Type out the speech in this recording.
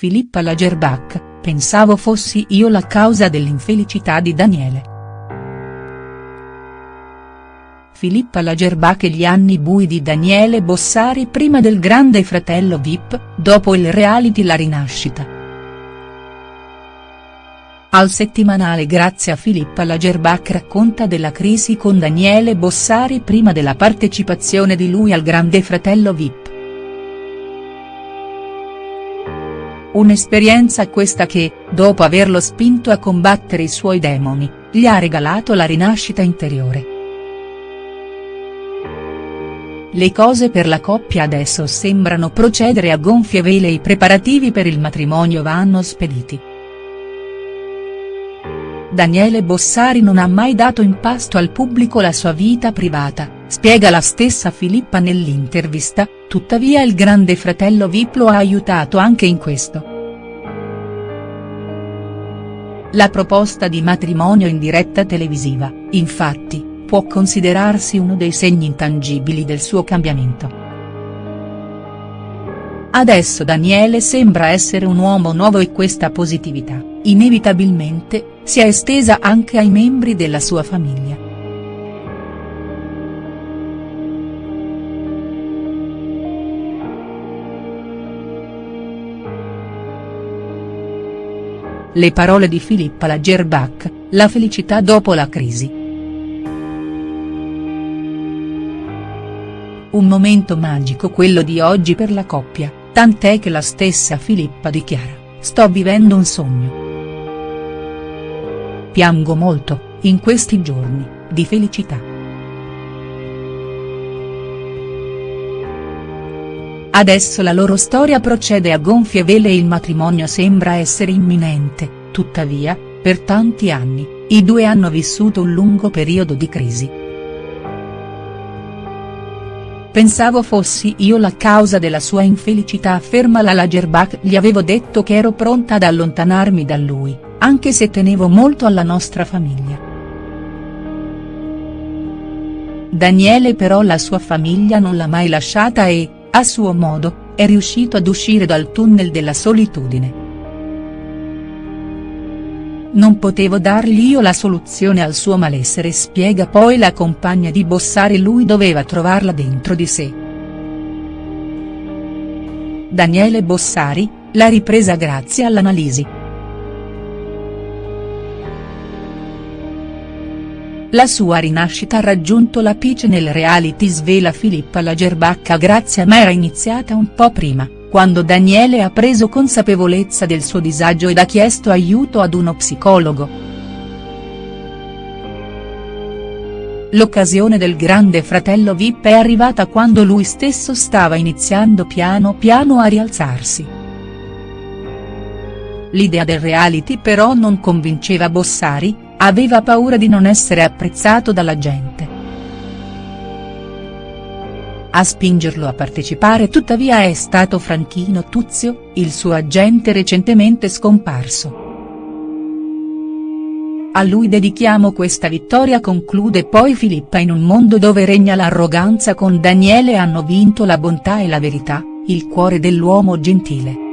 Filippa Lagerbach, pensavo fossi io la causa dell'infelicità di Daniele. Filippa Lagerbach e gli anni bui di Daniele Bossari prima del grande fratello Vip, dopo il reality La rinascita. Al settimanale Grazie a Filippa Lagerbach racconta della crisi con Daniele Bossari prima della partecipazione di lui al grande fratello Vip. Un'esperienza questa che, dopo averlo spinto a combattere i suoi demoni, gli ha regalato la rinascita interiore. Le cose per la coppia adesso sembrano procedere a gonfie vele e i preparativi per il matrimonio vanno spediti. Daniele Bossari non ha mai dato in pasto al pubblico la sua vita privata, spiega la stessa Filippa nell'intervista, tuttavia il grande fratello Vip lo ha aiutato anche in questo. La proposta di matrimonio in diretta televisiva, infatti, può considerarsi uno dei segni intangibili del suo cambiamento. Adesso Daniele sembra essere un uomo nuovo e questa positività, inevitabilmente, si è estesa anche ai membri della sua famiglia. Le parole di Filippa Lagerbach, la felicità dopo la crisi. Un momento magico quello di oggi per la coppia, tant'è che la stessa Filippa dichiara, sto vivendo un sogno. Piango molto, in questi giorni, di felicità. Adesso la loro storia procede a gonfie vele e il matrimonio sembra essere imminente, tuttavia, per tanti anni, i due hanno vissuto un lungo periodo di crisi. Pensavo fossi io la causa della sua infelicità afferma la Lagerbach gli avevo detto che ero pronta ad allontanarmi da lui, anche se tenevo molto alla nostra famiglia. Daniele però la sua famiglia non l'ha mai lasciata e, a suo modo, è riuscito ad uscire dal tunnel della solitudine. Non potevo dargli io la soluzione al suo malessere spiega poi la compagna di Bossari lui doveva trovarla dentro di sé. Daniele Bossari, la ripresa grazie all'analisi. La sua rinascita ha raggiunto l'apice nel reality svela Filippa Lagerbach grazie a ma era iniziata un po' prima quando Daniele ha preso consapevolezza del suo disagio ed ha chiesto aiuto ad uno psicologo. L'occasione del grande fratello Vip è arrivata quando lui stesso stava iniziando piano piano a rialzarsi. L'idea del reality però non convinceva Bossari, aveva paura di non essere apprezzato dalla gente. A spingerlo a partecipare tuttavia è stato Franchino Tuzio, il suo agente recentemente scomparso. A lui dedichiamo questa vittoria conclude poi Filippa in un mondo dove regna l'arroganza con Daniele hanno vinto la bontà e la verità, il cuore dell'uomo gentile.